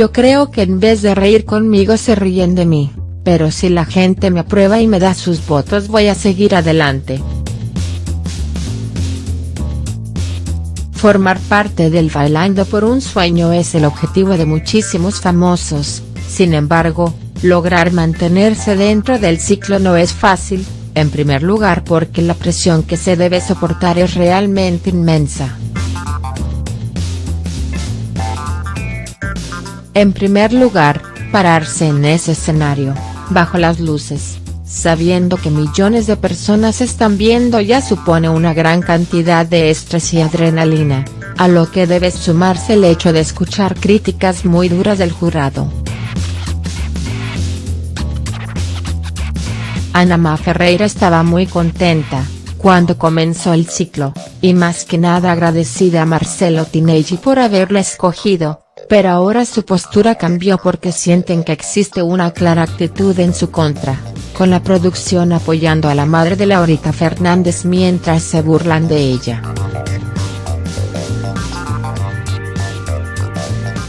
Yo creo que en vez de reír conmigo se ríen de mí, pero si la gente me aprueba y me da sus votos voy a seguir adelante. Formar parte del Bailando por un Sueño es el objetivo de muchísimos famosos, sin embargo, lograr mantenerse dentro del ciclo no es fácil, en primer lugar porque la presión que se debe soportar es realmente inmensa. En primer lugar, pararse en ese escenario, bajo las luces, sabiendo que millones de personas están viendo ya supone una gran cantidad de estrés y adrenalina, a lo que debe sumarse el hecho de escuchar críticas muy duras del jurado. Anama Ferreira estaba muy contenta, cuando comenzó el ciclo, y más que nada agradecida a Marcelo Tinelli por haberla escogido, pero ahora su postura cambió porque sienten que existe una clara actitud en su contra, con la producción apoyando a la madre de Laurita Fernández mientras se burlan de ella.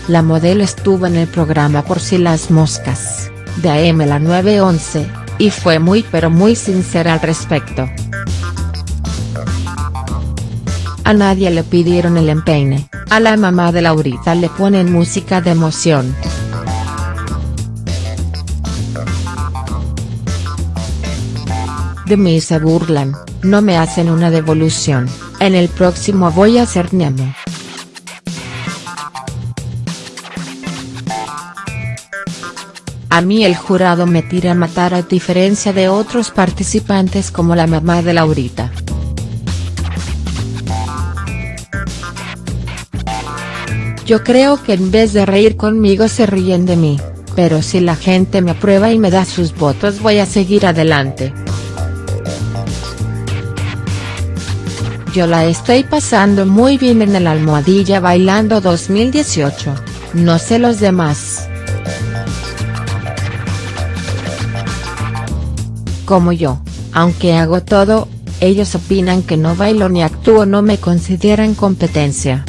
La modelo estuvo en el programa Por si las moscas, de AM la 911, y fue muy pero muy sincera al respecto. A nadie le pidieron el empeine, a la mamá de Laurita le ponen música de emoción. De mí se burlan, no me hacen una devolución, en el próximo voy a ser Nemo. A mí el jurado me tira a matar a diferencia de otros participantes como la mamá de Laurita. Yo creo que en vez de reír conmigo se ríen de mí, pero si la gente me aprueba y me da sus votos voy a seguir adelante. Yo la estoy pasando muy bien en el Almohadilla Bailando 2018, no sé los demás. Como yo, aunque hago todo, ellos opinan que no bailo ni actúo no me consideran competencia.